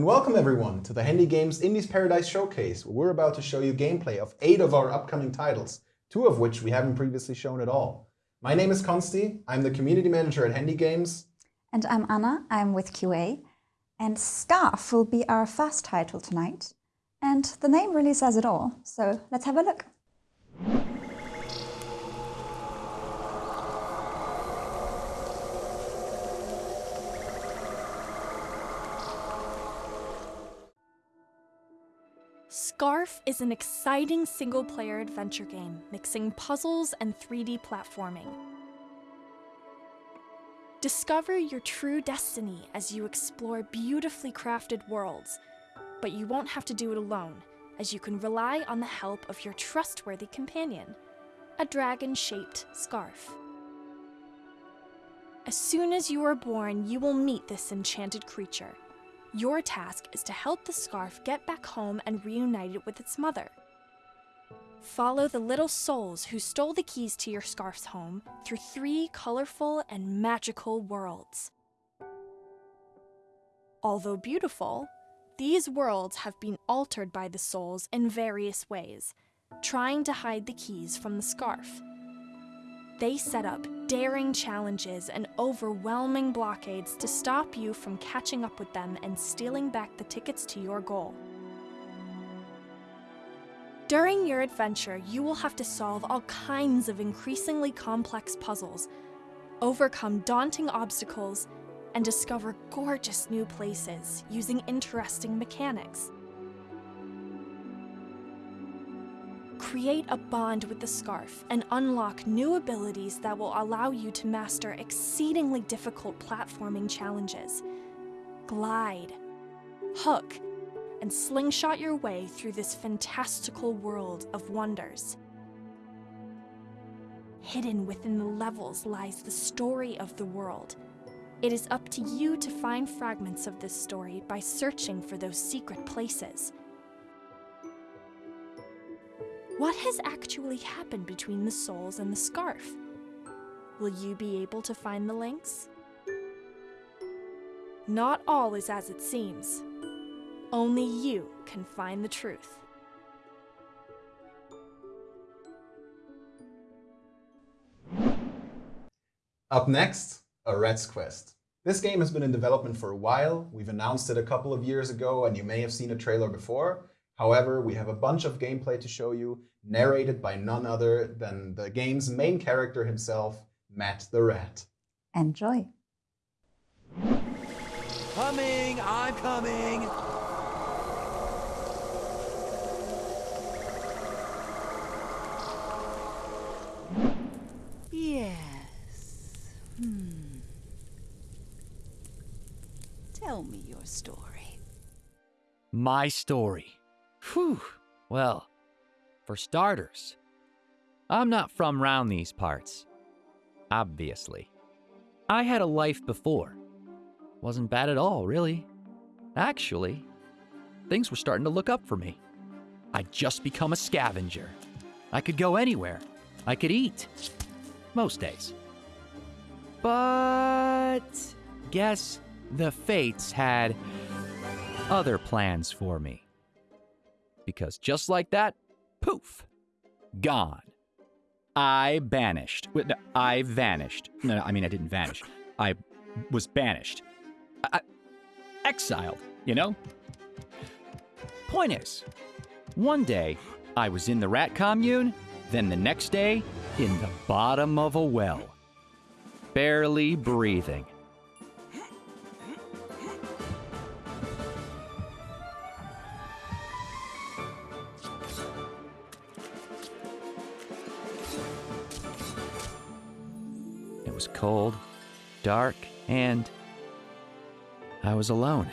And welcome everyone to the Handy Games Indies Paradise Showcase, where we're about to show you gameplay of eight of our upcoming titles, two of which we haven't previously shown at all. My name is Konsti, I'm the community manager at Handy Games. And I'm Anna, I'm with QA. And Scarf will be our first title tonight. And the name really says it all, so let's have a look. Scarf is an exciting single player adventure game mixing puzzles and 3D platforming. Discover your true destiny as you explore beautifully crafted worlds, but you won't have to do it alone, as you can rely on the help of your trustworthy companion, a dragon shaped scarf. As soon as you are born, you will meet this enchanted creature. Your task is to help the scarf get back home and reunite it with its mother. Follow the little souls who stole the keys to your scarf's home through three colorful and magical worlds. Although beautiful, these worlds have been altered by the souls in various ways, trying to hide the keys from the scarf. They set up daring challenges and overwhelming blockades to stop you from catching up with them and stealing back the tickets to your goal. During your adventure, you will have to solve all kinds of increasingly complex puzzles, overcome daunting obstacles, and discover gorgeous new places using interesting mechanics. Create a bond with the scarf and unlock new abilities that will allow you to master exceedingly difficult platforming challenges. Glide, hook, and slingshot your way through this fantastical world of wonders. Hidden within the levels lies the story of the world. It is up to you to find fragments of this story by searching for those secret places. What has actually happened between the souls and the scarf? Will you be able to find the links? Not all is as it seems. Only you can find the truth. Up next, a Rat's Quest. This game has been in development for a while. We've announced it a couple of years ago, and you may have seen a trailer before. However, we have a bunch of gameplay to show you, narrated by none other than the game's main character himself, Matt the Rat. Enjoy. Coming, I'm coming. Yes. Hmm. Tell me your story. My story. Whew. Well, for starters, I'm not from round these parts. Obviously. I had a life before. Wasn't bad at all, really. Actually, things were starting to look up for me. I'd just become a scavenger. I could go anywhere. I could eat. Most days. But guess the fates had other plans for me. Because just like that, poof, gone. I banished. Wait, no, I vanished. No, no, I mean, I didn't vanish. I was banished. I, I- exiled, you know? Point is, one day I was in the rat commune, then the next day in the bottom of a well, barely breathing. Cold, dark, and I was alone.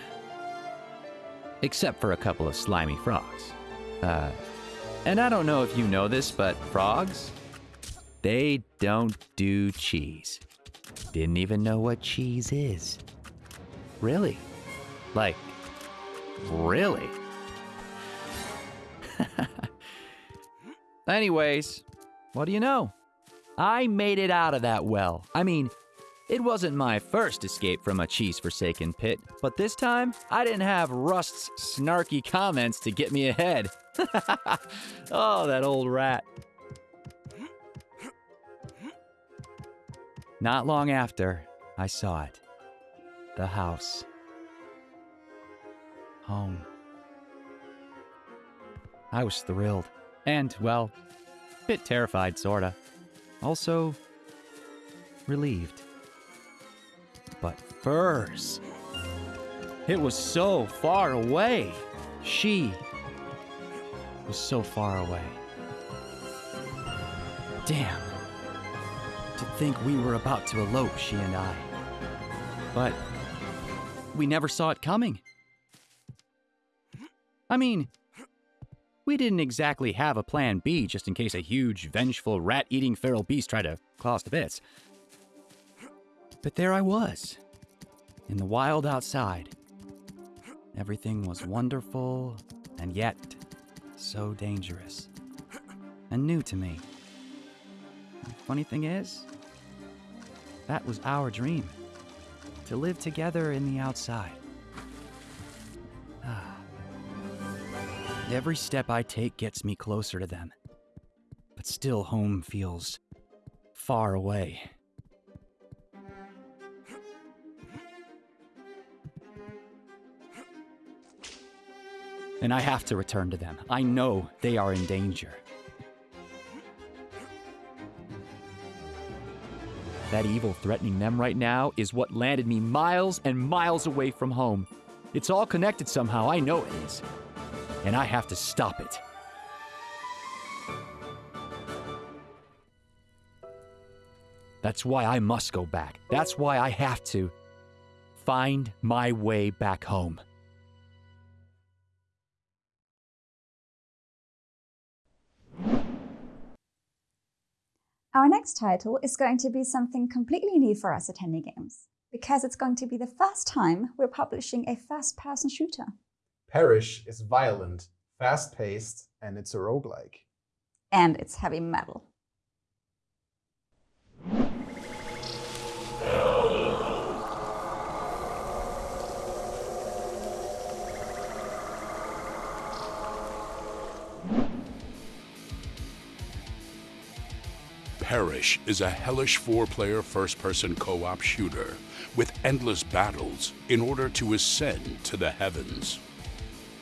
Except for a couple of slimy frogs. Uh, and I don't know if you know this, but frogs, they don't do cheese. Didn't even know what cheese is. Really? Like, really? Anyways, what do you know? I made it out of that well. I mean, It wasn't my first escape from a cheese forsaken pit, but this time I didn't have Rust's snarky comments to get me ahead. oh, that old rat. Not long after, I saw it. The house. Home. I was thrilled. And, well, a bit terrified, sorta. Also, relieved. But furs. It was so far away. She was so far away. Damn. To think we were about to elope, she and I. But we never saw it coming. I mean, didn't exactly have a plan B just in case a huge, vengeful, rat eating feral beast tried to claw us to bits. But there I was, in the wild outside. Everything was wonderful, and yet so dangerous. And new to me. The funny thing is, that was our dream to live together in the outside. Every step I take gets me closer to them. But still, home feels far away. And I have to return to them. I know they are in danger. That evil threatening them right now is what landed me miles and miles away from home. It's all connected somehow, I know it is. And I have to stop it. That's why I must go back. That's why I have to find my way back home. Our next title is going to be something completely new for us at Handy Games, because it's going to be the first time we're publishing a first-person shooter. Perish is violent, fast-paced, and it's a roguelike. And it's heavy metal. Perish is a hellish four-player first-person co-op shooter with endless battles in order to ascend to the heavens.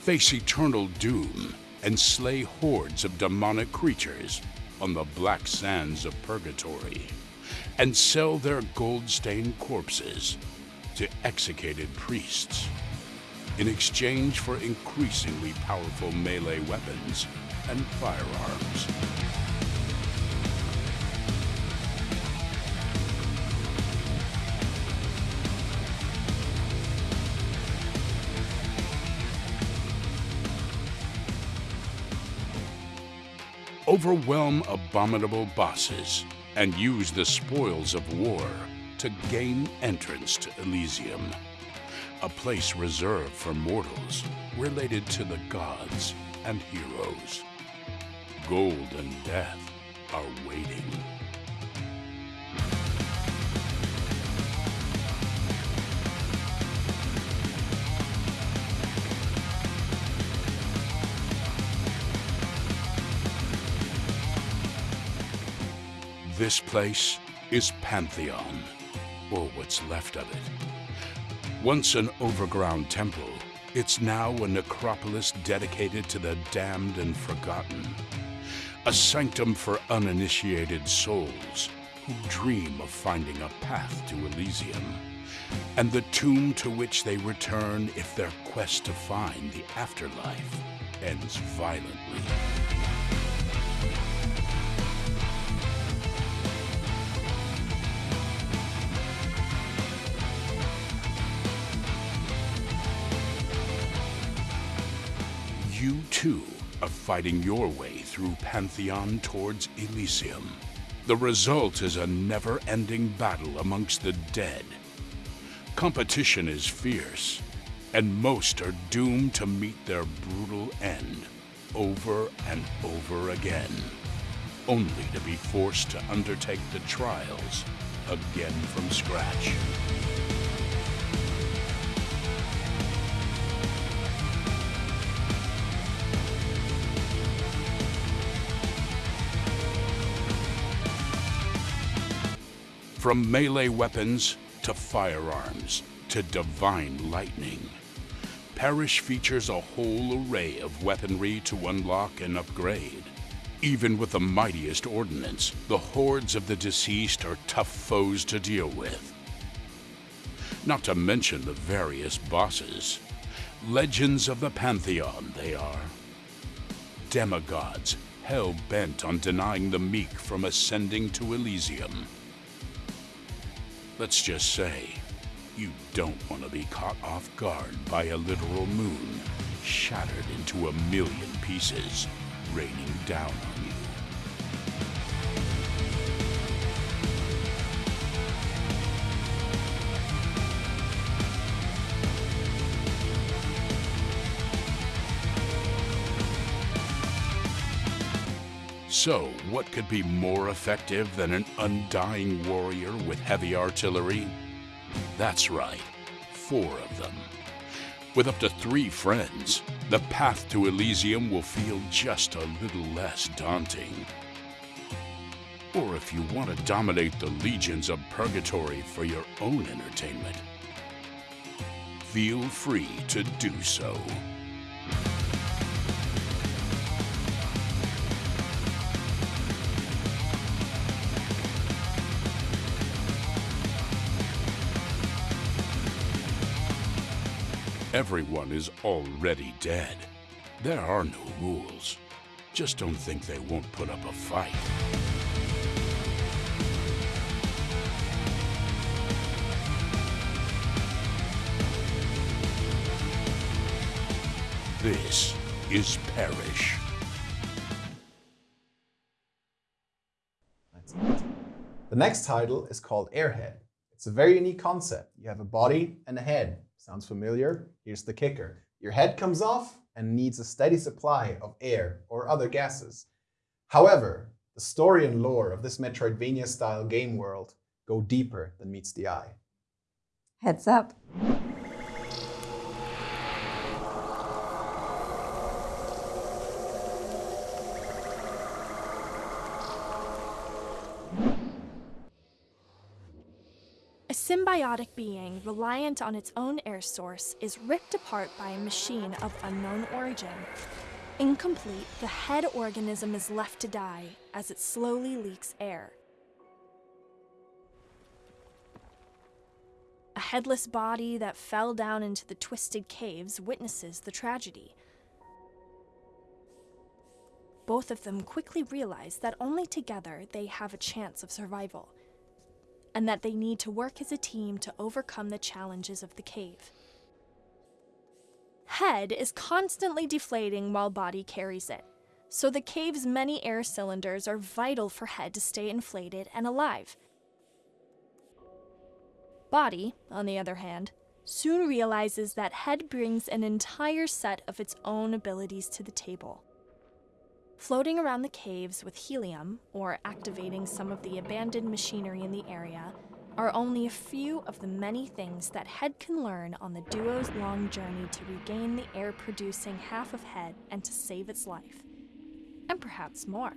Face eternal doom and slay hordes of demonic creatures on the black sands of purgatory and sell their gold-stained corpses to executed priests in exchange for increasingly powerful melee weapons and firearms. Overwhelm abominable bosses, and use the spoils of war to gain entrance to Elysium, a place reserved for mortals related to the gods and heroes. Gold and death are waiting. This place is Pantheon, or what's left of it. Once an overground temple, it's now a necropolis dedicated to the damned and forgotten. A sanctum for uninitiated souls who dream of finding a path to Elysium, and the tomb to which they return if their quest to find the afterlife ends violently. You of fighting your way through Pantheon towards Elysium. The result is a never-ending battle amongst the dead. Competition is fierce, and most are doomed to meet their brutal end over and over again. only to be forced to undertake the trials again from scratch. From melee weapons to firearms to divine lightning, Perish features a whole array of weaponry to unlock and upgrade. Even with the mightiest ordnance, the hordes of the deceased are tough foes to deal with. Not to mention the various bosses. Legends of the Pantheon, they are. Demigods, hell bent on denying the meek from ascending to Elysium. Let's just say, you don't want to be caught off guard by a literal moon, shattered into a million pieces, raining down So, what could be more effective than an undying warrior with heavy artillery? That's right, four of them. With up to three friends, the path to Elysium will feel just a little less daunting. Or if you want to dominate the legions of purgatory for your own entertainment, feel free to do so. Everyone is already dead. There are no rules. Just don't think they won't put up a fight. This is Perish. The next title is called Airhead. It's a very unique concept. You have a body and a head. Sounds familiar? Here's the kicker. Your head comes off and needs a steady supply of air or other gases. However, the story and lore of this Metroidvania-style game world go deeper than meets the eye. Heads up. Symbiotic being reliant on its own air source is ripped apart by a machine of unknown origin. Incomplete, the head organism is left to die as it slowly leaks air. A headless body that fell down into the twisted caves witnesses the tragedy. Both of them quickly realize that only together they have a chance of survival and that they need to work as a team to overcome the challenges of the cave. Head is constantly deflating while body carries it, so the cave's many air cylinders are vital for Head to stay inflated and alive. Body, on the other hand, soon realizes that Head brings an entire set of its own abilities to the table. Floating around the caves with helium, or activating some of the abandoned machinery in the area, are only a few of the many things that Head can learn on the duo's long journey to regain the air producing half of Head and to save its life. And perhaps more.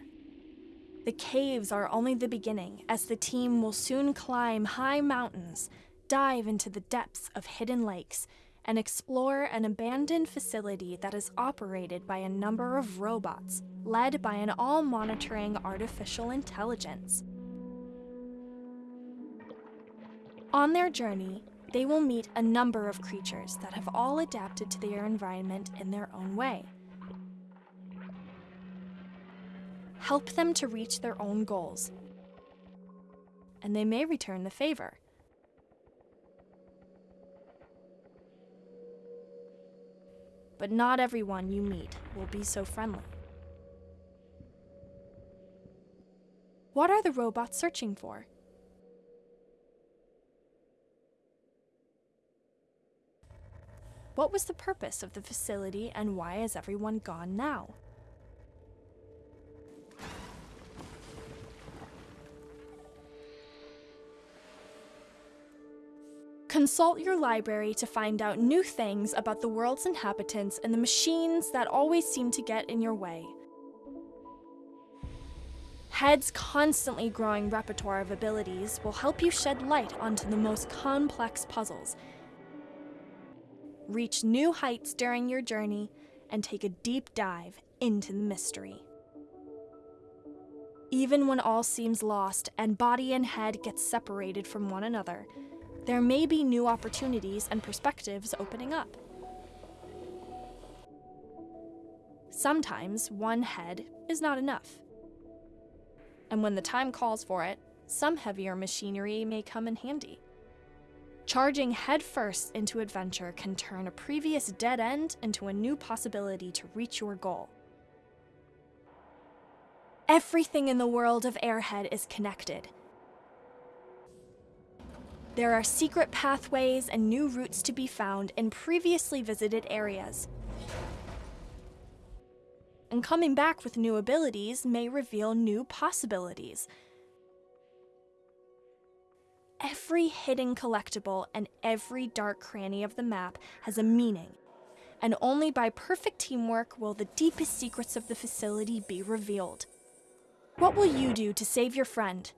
The caves are only the beginning, as the team will soon climb high mountains, dive into the depths of hidden lakes, and explore an abandoned facility that is operated by a number of robots, led by an all monitoring artificial intelligence. On their journey, they will meet a number of creatures that have all adapted to their environment in their own way. Help them to reach their own goals, and they may return the favor. But not everyone you meet will be so friendly. What are the robots searching for? What was the purpose of the facility and why is everyone gone now? Consult your library to find out new things about the world's inhabitants and the machines that always seem to get in your way. Head's constantly growing repertoire of abilities will help you shed light onto the most complex puzzles. Reach new heights during your journey and take a deep dive into the mystery. Even when all seems lost and body and head get separated from one another, there may be new opportunities and perspectives opening up. Sometimes one head is not enough. And when the time calls for it, some heavier machinery may come in handy. Charging headfirst into adventure can turn a previous dead end into a new possibility to reach your goal. Everything in the world of Airhead is connected. There are secret pathways and new routes to be found in previously visited areas. And coming back with new abilities may reveal new possibilities. Every hidden collectible and every dark cranny of the map has a meaning, and only by perfect teamwork will the deepest secrets of the facility be revealed. What will you do to save your friend?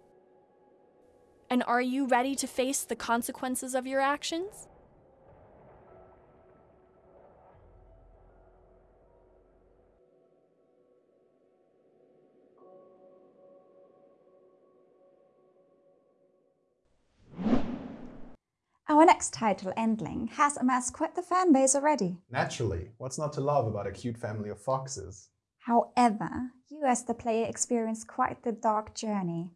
And are you ready to face the consequences of your actions? Our next title, Endling, has amassed quite the fan base already. Naturally, what's not to love about a cute family of foxes? However, you as the player experience quite the dark journey.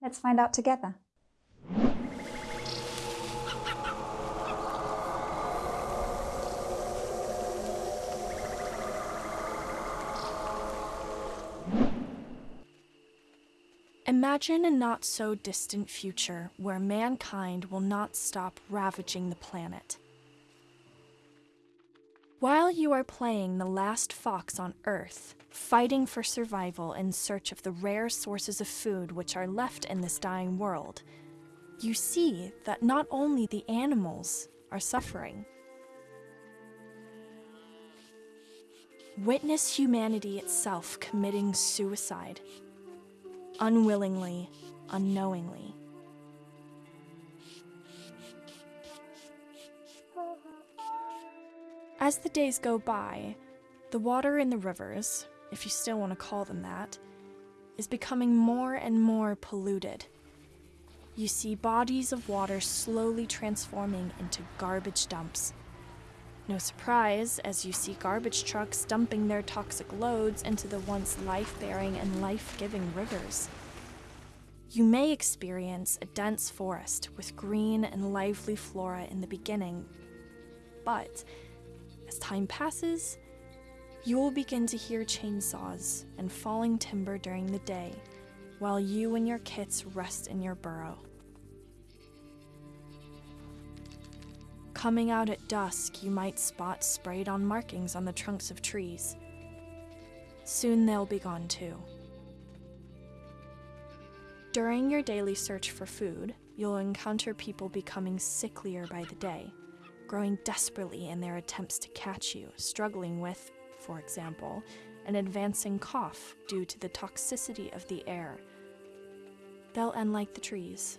Let's find out together. Imagine a not so distant future where mankind will not stop ravaging the planet. While you are playing the last fox on Earth, fighting for survival in search of the rare sources of food which are left in this dying world, you see that not only the animals are suffering. Witness humanity itself committing suicide unwillingly, unknowingly. As the days go by, the water in the rivers, if you still want to call them that, is becoming more and more polluted. You see bodies of water slowly transforming into garbage dumps. No surprise as you see garbage trucks dumping their toxic loads into the once life bearing and life giving rivers. You may experience a dense forest with green and lively flora in the beginning, but as time passes, you will begin to hear chainsaws and falling timber during the day while you and your kits rest in your burrow. Coming out at dusk, you might spot sprayed on markings on the trunks of trees. Soon they'll be gone too. During your daily search for food, you'll encounter people becoming sicklier by the day, growing desperately in their attempts to catch you, struggling with, for example, an advancing cough due to the toxicity of the air. They'll end like the trees.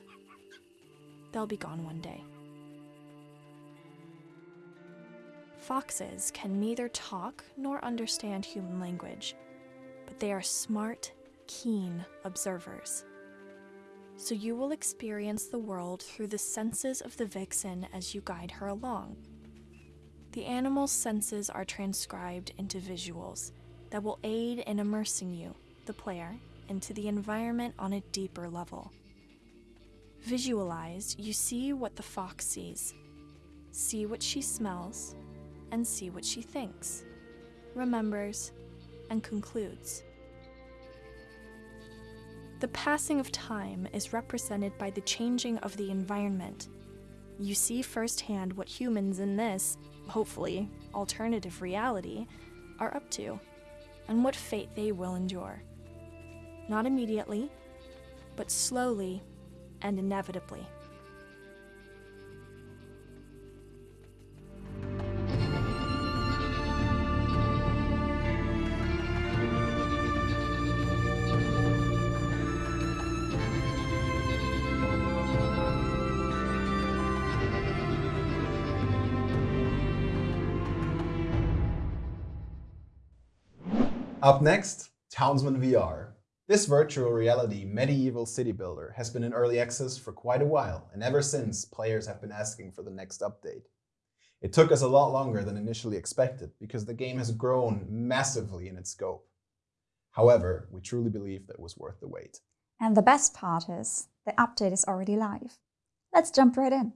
They'll be gone one day. Foxes can neither talk nor understand human language, but they are smart, keen observers. So you will experience the world through the senses of the vixen as you guide her along. The animal's senses are transcribed into visuals that will aid in immersing you, the player, into the environment on a deeper level. Visualized, you see what the fox sees, see what she smells, and see what she thinks, remembers, and concludes. The passing of time is represented by the changing of the environment. You see firsthand what humans in this, hopefully, alternative reality are up to, and what fate they will endure. Not immediately, but slowly and inevitably. Up next, Townsman VR. This virtual reality medieval city builder has been in early access for quite a while, and ever since, players have been asking for the next update. It took us a lot longer than initially expected because the game has grown massively in its scope. However, we truly believe that it was worth the wait. And the best part is, the update is already live. Let's jump right in.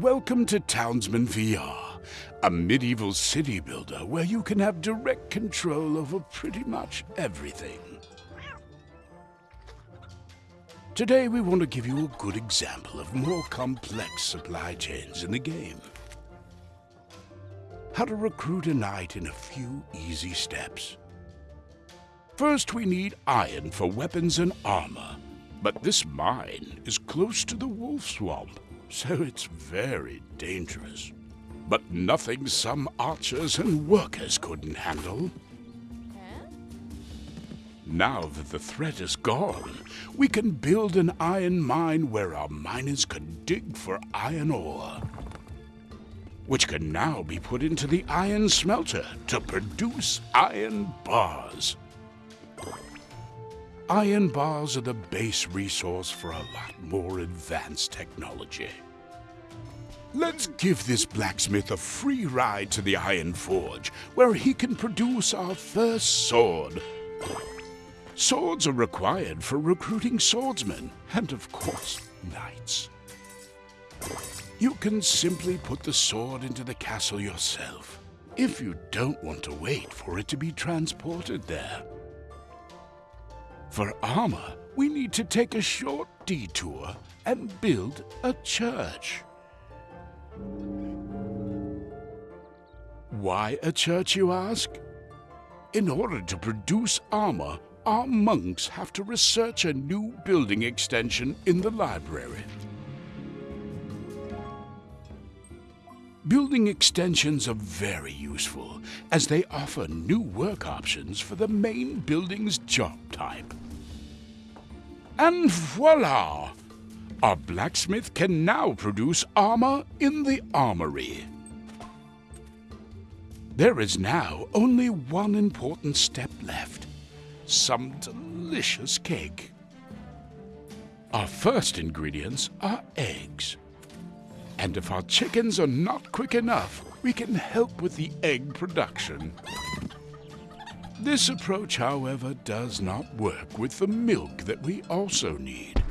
Welcome to Townsman VR, a medieval city builder where you can have direct control over pretty much everything. Today we want to give you a good example of more complex supply chains in the game. How to recruit a knight in a few easy steps. First we need iron for weapons and armor, but this mine is close to the wolf swamp so it's very dangerous. But nothing some archers and workers couldn't handle. Now that the threat is gone, we can build an iron mine where our miners can dig for iron ore. Which can now be put into the iron smelter to produce iron bars. Iron bars are the base resource for a lot more advanced technology. Let's give this blacksmith a free ride to the Iron Forge, where he can produce our first sword. Swords are required for recruiting swordsmen, and of course, knights. You can simply put the sword into the castle yourself, if you don't want to wait for it to be transported there. For armor, we need to take a short detour and build a church. Why a church, you ask? In order to produce armor, our monks have to research a new building extension in the library. Building extensions are very useful, as they offer new work options for the main building's job type. And voila! Our blacksmith can now produce armor in the armory. There is now only one important step left. Some delicious cake. Our first ingredients are eggs. And if our chickens are not quick enough, we can help with the egg production. This approach, however, does not work with the milk that we also need.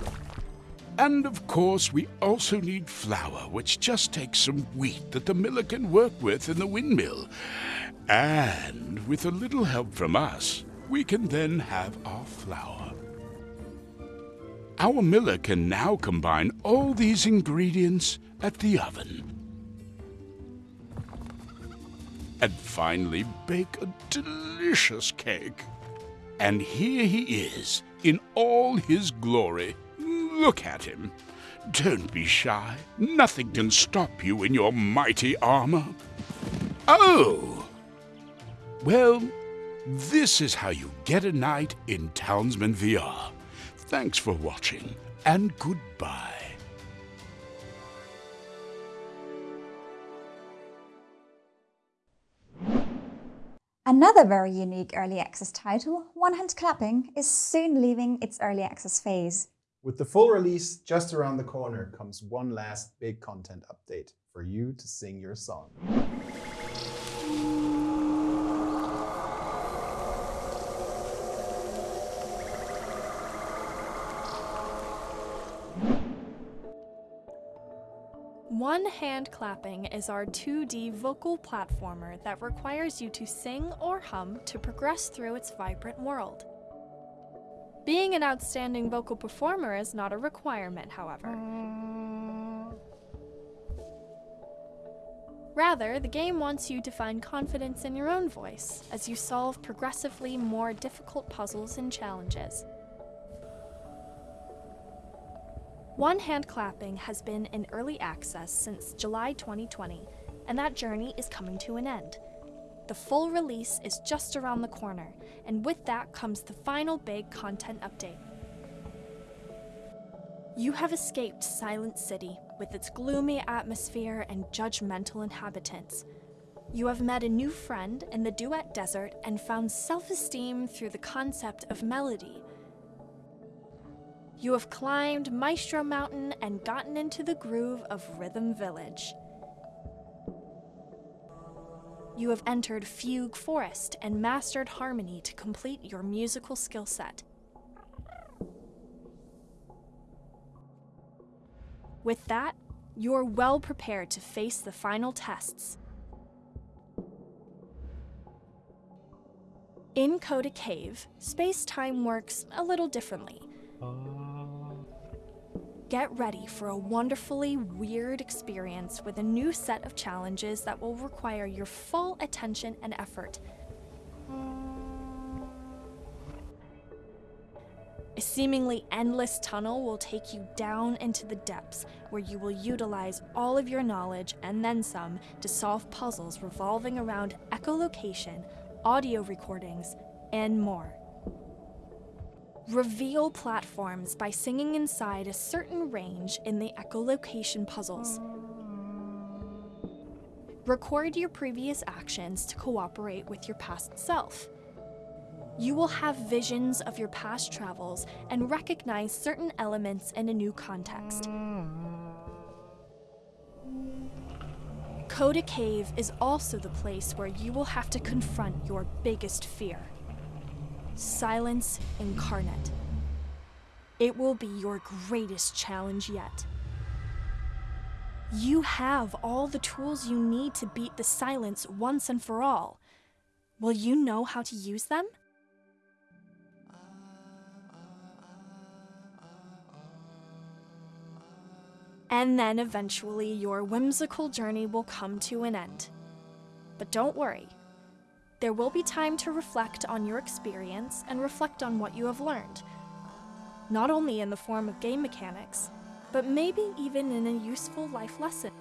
And of course, we also need flour, which just takes some wheat that the miller can work with in the windmill. And with a little help from us, we can then have our flour. Our miller can now combine all these ingredients at the oven. And finally bake a delicious cake. And here he is, in all his glory. Look at him. Don't be shy. Nothing can stop you in your mighty armor. Oh! Well, this is how you get a knight in Townsman VR. Thanks for watching, and goodbye. Another very unique early access title, One Hand Clapping, is soon leaving its early access phase. With the full release just around the corner comes one last big content update for you to sing your song. One Hand Clapping is our 2D vocal platformer that requires you to sing or hum to progress through its vibrant world. Being an outstanding vocal performer is not a requirement, however. Rather, the game wants you to find confidence in your own voice as you solve progressively more difficult puzzles and challenges. One Hand Clapping has been in early access since July 2020, and that journey is coming to an end. The full release is just around the corner, and with that comes the final big content update. You have escaped Silent City with its gloomy atmosphere and judgmental inhabitants. You have met a new friend in the Duet Desert and found self esteem through the concept of melody. You have climbed Maestro Mountain and gotten into the groove of Rhythm Village. You have entered Fugue Forest and mastered harmony to complete your musical skill set. With that, you're well prepared to face the final tests. In Coda Cave, space time works a little differently. Get ready for a wonderfully weird experience with a new set of challenges that will require your full attention and effort. A seemingly endless tunnel will take you down into the depths, where you will utilize all of your knowledge and then some to solve puzzles revolving around echolocation, audio recordings, and more. Reveal platforms by singing inside a certain range in the echolocation puzzles. Record your previous actions to cooperate with your past self. You will have visions of your past travels and recognize certain elements in a new context. Coda Cave is also the place where you will have to confront your biggest fear silence incarnate. It will be your greatest challenge yet. You have all the tools you need to beat the silence once and for all. Will you know how to use them? And then eventually your whimsical journey will come to an end. But don't worry, there will be time to reflect on your experience and reflect on what you have learned, not only in the form of game mechanics, but maybe even in a useful life lesson.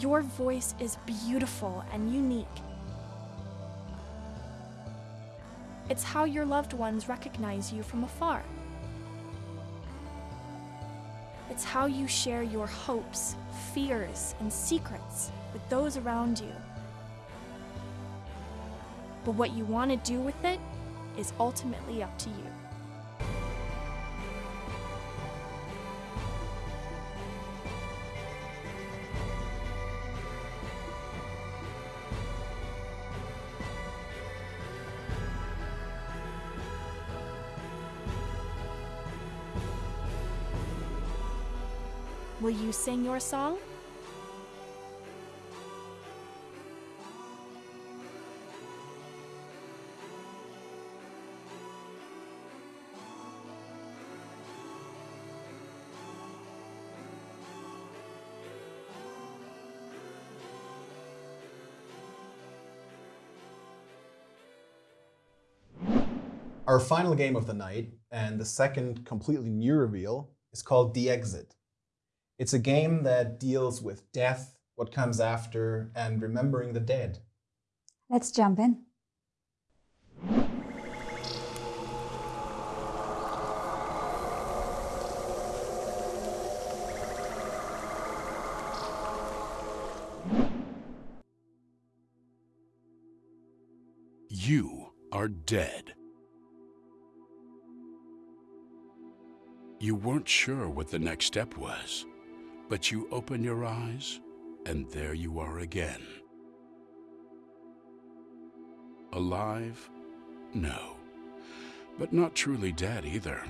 Your voice is beautiful and unique. It's how your loved ones recognize you from afar. It's how you share your hopes, fears, and secrets with those around you. But what you want to do with it is ultimately up to you. Will you sing your song? Our final game of the night, and the second completely new reveal, is called The Exit. It's a game that deals with death, what comes after, and remembering the dead. Let's jump in. You are dead. You weren't sure what the next step was, but you open your eyes, and there you are again. Alive? No. But not truly dead either.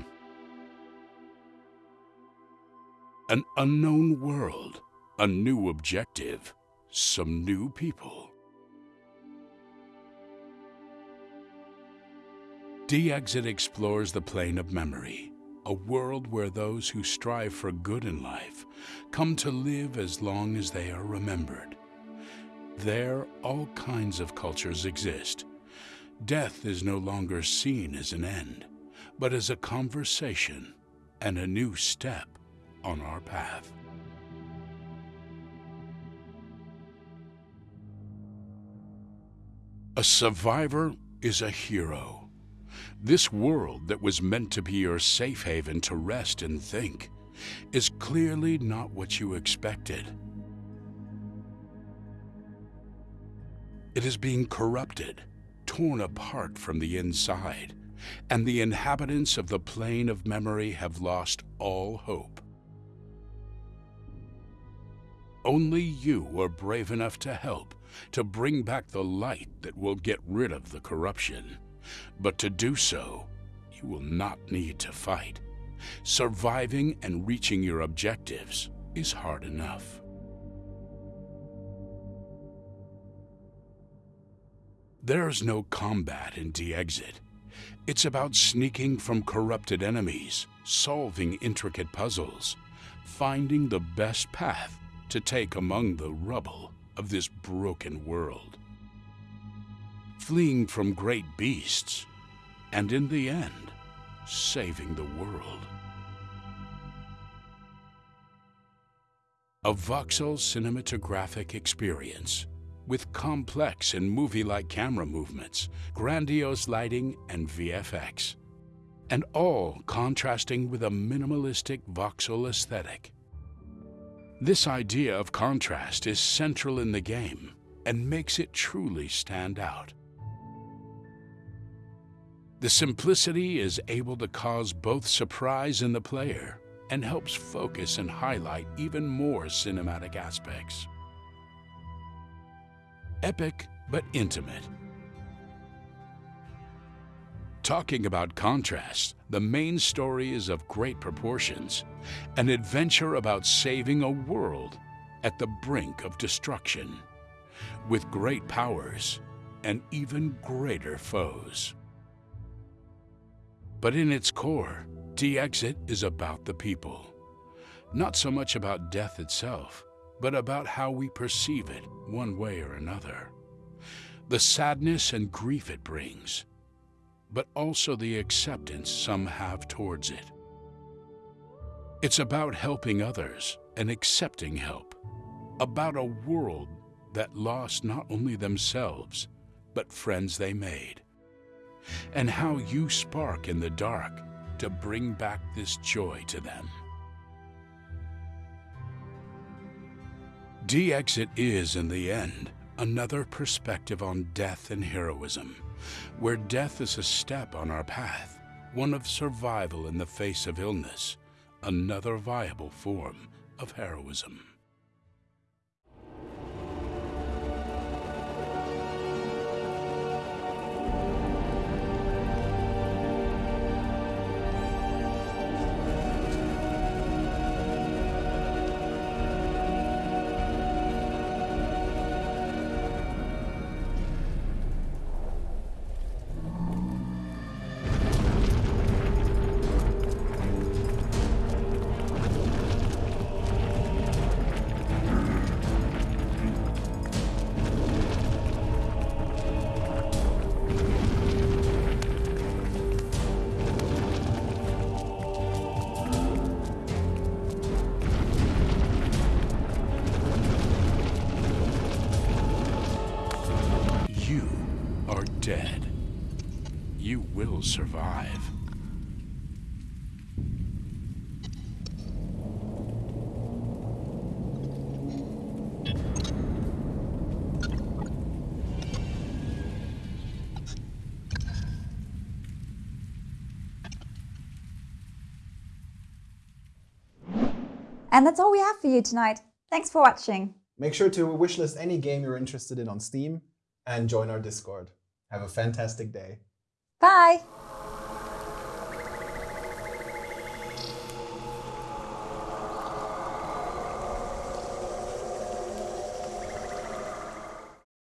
An unknown world, a new objective, some new people. D-Exit explores the plane of memory, a world where those who strive for good in life come to live as long as they are remembered. There, all kinds of cultures exist. Death is no longer seen as an end, but as a conversation and a new step on our path. A survivor is a hero. This world that was meant to be your safe haven to rest and think is clearly not what you expected. It is being corrupted, torn apart from the inside, and the inhabitants of the plane of memory have lost all hope. Only you are brave enough to help, to bring back the light that will get rid of the corruption. But to do so, you will not need to fight. Surviving and reaching your objectives is hard enough. There's no combat in De-Exit. It's about sneaking from corrupted enemies, solving intricate puzzles, finding the best path to take among the rubble of this broken world. Fleeing from great beasts, and in the end, saving the world. A voxel cinematographic experience with complex and movie-like camera movements, grandiose lighting, and VFX. And all contrasting with a minimalistic voxel aesthetic. This idea of contrast is central in the game and makes it truly stand out. The simplicity is able to cause both surprise in the player and helps focus and highlight even more cinematic aspects. Epic but intimate. Talking about contrast, the main story is of great proportions, an adventure about saving a world at the brink of destruction, with great powers and even greater foes. But in its core, De-Exit is about the people. Not so much about death itself, but about how we perceive it one way or another. The sadness and grief it brings, but also the acceptance some have towards it. It's about helping others and accepting help, about a world that lost not only themselves, but friends they made, and how you spark in the dark to bring back this joy to them. De-Exit is, in the end, another perspective on death and heroism, where death is a step on our path, one of survival in the face of illness, another viable form of heroism. And that's all we have for you tonight. Thanks for watching. Make sure to wishlist any game you're interested in on Steam and join our Discord. Have a fantastic day. Bye!